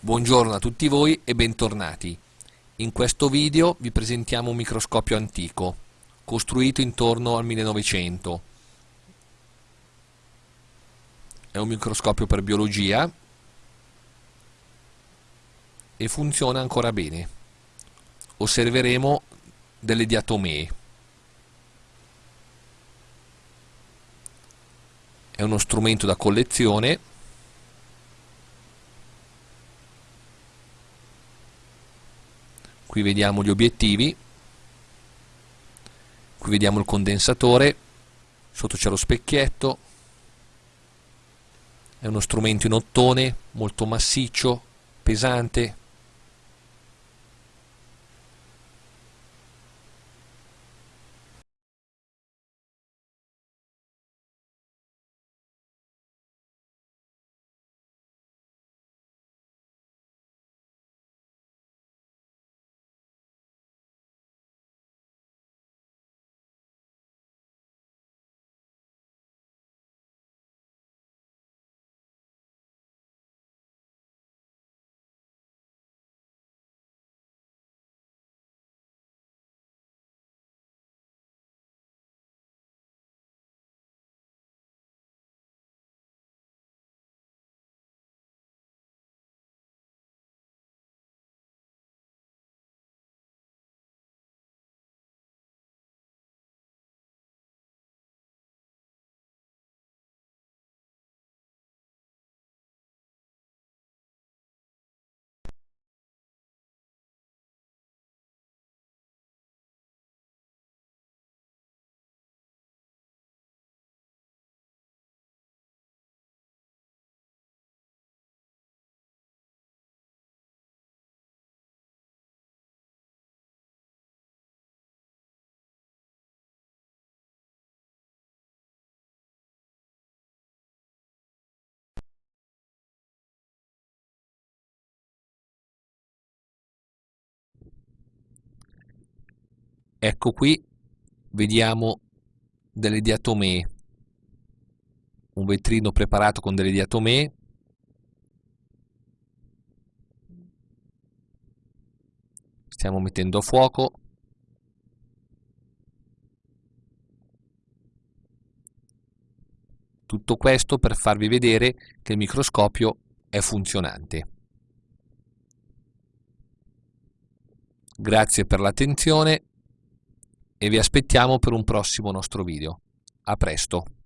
Buongiorno a tutti voi e bentornati. In questo video vi presentiamo un microscopio antico, costruito intorno al 1900. È un microscopio per biologia e funziona ancora bene. Osserveremo delle diatomee. È uno strumento da collezione qui vediamo gli obiettivi. Qui vediamo il condensatore. Sotto c'è lo specchietto. È uno strumento in ottone molto massiccio pesante Ecco qui vediamo delle diatomee, un vetrino preparato con delle diatomee, stiamo mettendo a fuoco, tutto questo per farvi vedere che il microscopio è funzionante. Grazie per l'attenzione e vi aspettiamo per un prossimo nostro video. A presto!